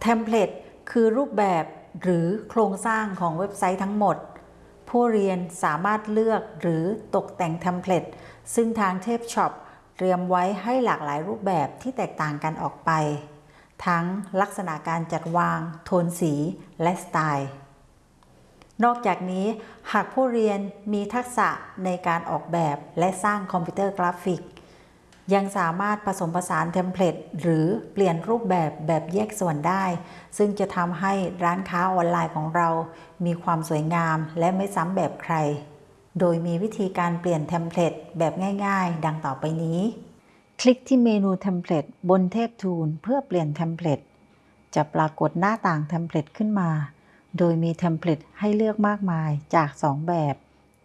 เทมเพลตคือรูปแบบหรือโครงสร้างของเว็บไซต์ทั้งหมด ผู้เรียนสามารถเลือกหรือตกแต่งเทมเพลตซึ่งทางเทพช็อปเตรียมไว้ให้หลากหลายรูปแบบที่แตกต่างกันออกไป ทั้งลักษณะการจัดวาง โทนสี และสไตล์ นอกจากนี้หากผู้เรียนมีทักษะในการออกแบบและสร้างคอมพิวเตอร์กราฟิก ยังสามารถผสมผสานเทมเพลตหรือเปลี่ยนรูปแบบแบบแยกส่วนได้ ซึ่งจะทำให้ร้านค้าออนไลน์ของเรา มีความสวยงามและไม่ซ้ำแบบใคร โดยมีวิธีการเปลี่ยนเทมเพลตแบบง่าย ๆ ดังต่อไปนี้ คลิกที่เมนูเทมเพลตบนเทพทูลเพื่อเปลี่ยนเทมเพลตจะปรากฏหน้าต่างเทมเพลตขึ้นมา โดยมีเทมเพลตให้เลือกมากมายจาก 2 แบบ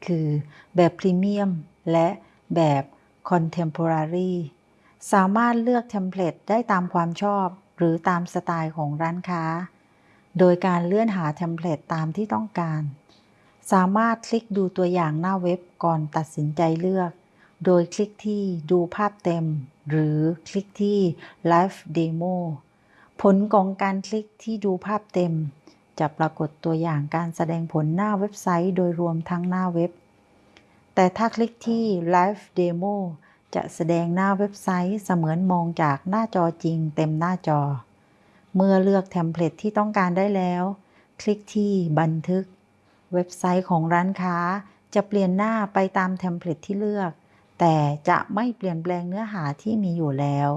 คือแบบพรีเมียมและแบบ Contemporary สามารถเลือกเทมเพลตได้ตามความชอบหรือตามสไตล์ของร้านค้า โดยการเลื่อนหาเทมเพลตตามที่ต้องการ สามารถคลิกดูตัวอย่างหน้าเว็บก่อนตัดสินใจเลือก โดยคลิกที่ดูภาพเต็ม หรือคลิกที่ Live Demo ผลของการคลิกที่ดูภาพเต็ม จะปรากฏตัวอย่างการแสดงผลหน้าเว็บไซต์โดยรวมทั้งหน้าเว็บ แต่ถ้าคลิกที่ Live Demo จะแสดงหน้าเว็บไซต์เสมือนมองจากหน้าจอจริงเต็มหน้าจอ เมื่อเลือกเทมเพลตที่ต้องการได้แล้ว คลิกที่บันทึก เว็บไซต์ของร้านค้าจะเปลี่ยนหน้าไปตามเทมเพลตที่เลือก แต่จะไม่เปลี่ยนแปลงเนื้อหาที่มีอยู่แล้ว